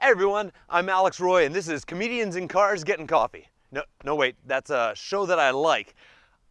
Hey everyone, I'm Alex Roy and this is Comedians in Cars Getting Coffee. No, no wait, that's a show that I like.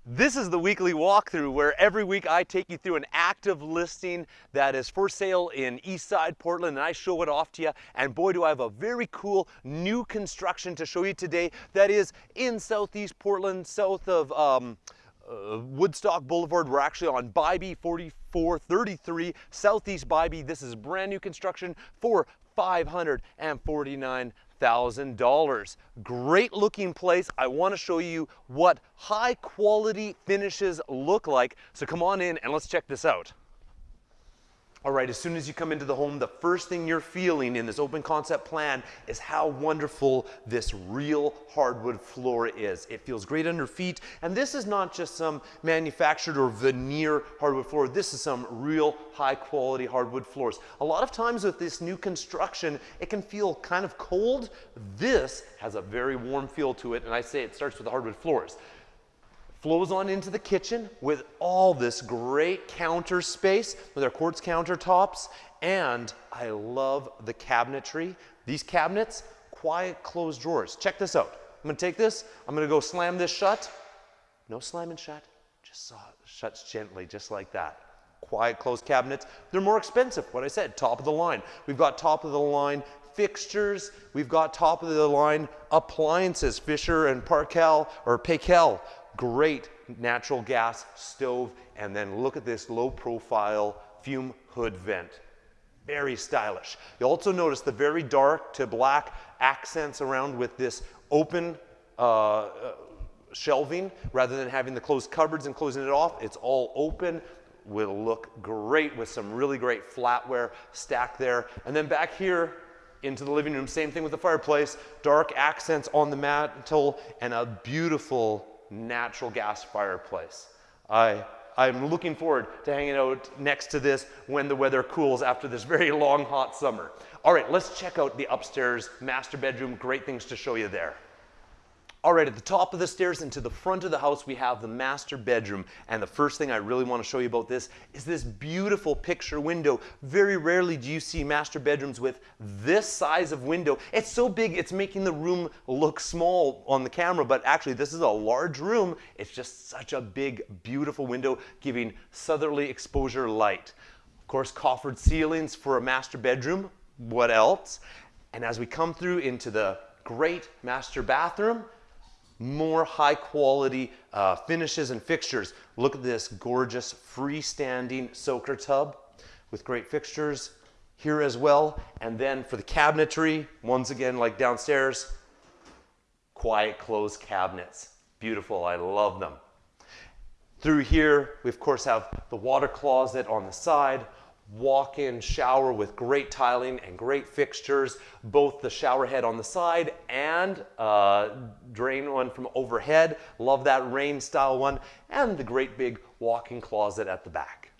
This is the weekly walkthrough where every week I take you through an active listing that is for sale in Eastside Portland and I show it off to you. And boy, do I have a very cool new construction to show you today that is in Southeast Portland, south of um, uh, Woodstock Boulevard. We're actually on Bybee 4433 Southeast Bybee. This is brand new construction for 549 $1,000. Great looking place. I want to show you what high quality finishes look like. So come on in and let's check this out. All right, as soon as you come into the home, the first thing you're feeling in this open concept plan is how wonderful this real hardwood floor is. It feels great under feet, and this is not just some manufactured or veneer hardwood floor. This is some real high quality hardwood floors. A lot of times with this new construction, it can feel kind of cold. This has a very warm feel to it, and I say it starts with the hardwood floors flows on into the kitchen with all this great counter space with our quartz countertops. And I love the cabinetry. These cabinets, quiet closed drawers. Check this out. I'm gonna take this, I'm gonna go slam this shut. No slamming shut, just shuts gently, just like that. Quiet closed cabinets. They're more expensive, what I said, top of the line. We've got top of the line fixtures. We've got top of the line appliances, Fisher and Parkel or Paykel great natural gas stove, and then look at this low profile fume hood vent. Very stylish. You also notice the very dark to black accents around with this open uh, uh, shelving rather than having the closed cupboards and closing it off. It's all open will look great with some really great flatware stacked there. And then back here into the living room, same thing with the fireplace, dark accents on the mantle and a beautiful natural gas fireplace. I, I'm looking forward to hanging out next to this when the weather cools after this very long, hot summer. All right, let's check out the upstairs master bedroom. Great things to show you there. All right, at the top of the stairs and to the front of the house, we have the master bedroom. And the first thing I really want to show you about this is this beautiful picture window. Very rarely do you see master bedrooms with this size of window. It's so big, it's making the room look small on the camera, but actually this is a large room. It's just such a big, beautiful window giving southerly exposure light. Of course, coffered ceilings for a master bedroom. What else? And as we come through into the great master bathroom, more high quality uh, finishes and fixtures. Look at this gorgeous freestanding soaker tub with great fixtures here as well. And then for the cabinetry, once again, like downstairs, quiet closed cabinets. Beautiful, I love them. Through here, we of course have the water closet on the side, walk-in shower with great tiling and great fixtures, both the shower head on the side and uh, drain one from overhead. Love that rain style one and the great big walk-in closet at the back.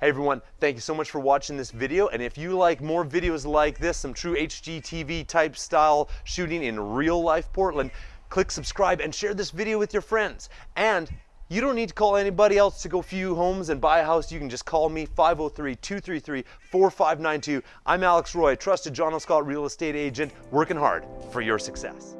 Hey everyone, thank you so much for watching this video. And if you like more videos like this, some true HGTV type style shooting in real life Portland, click subscribe and share this video with your friends. And you don't need to call anybody else to go view homes and buy a house. You can just call me 503-233-4592. I'm Alex Roy, trusted John L. Scott real estate agent, working hard for your success.